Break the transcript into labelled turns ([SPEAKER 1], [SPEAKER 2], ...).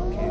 [SPEAKER 1] okay.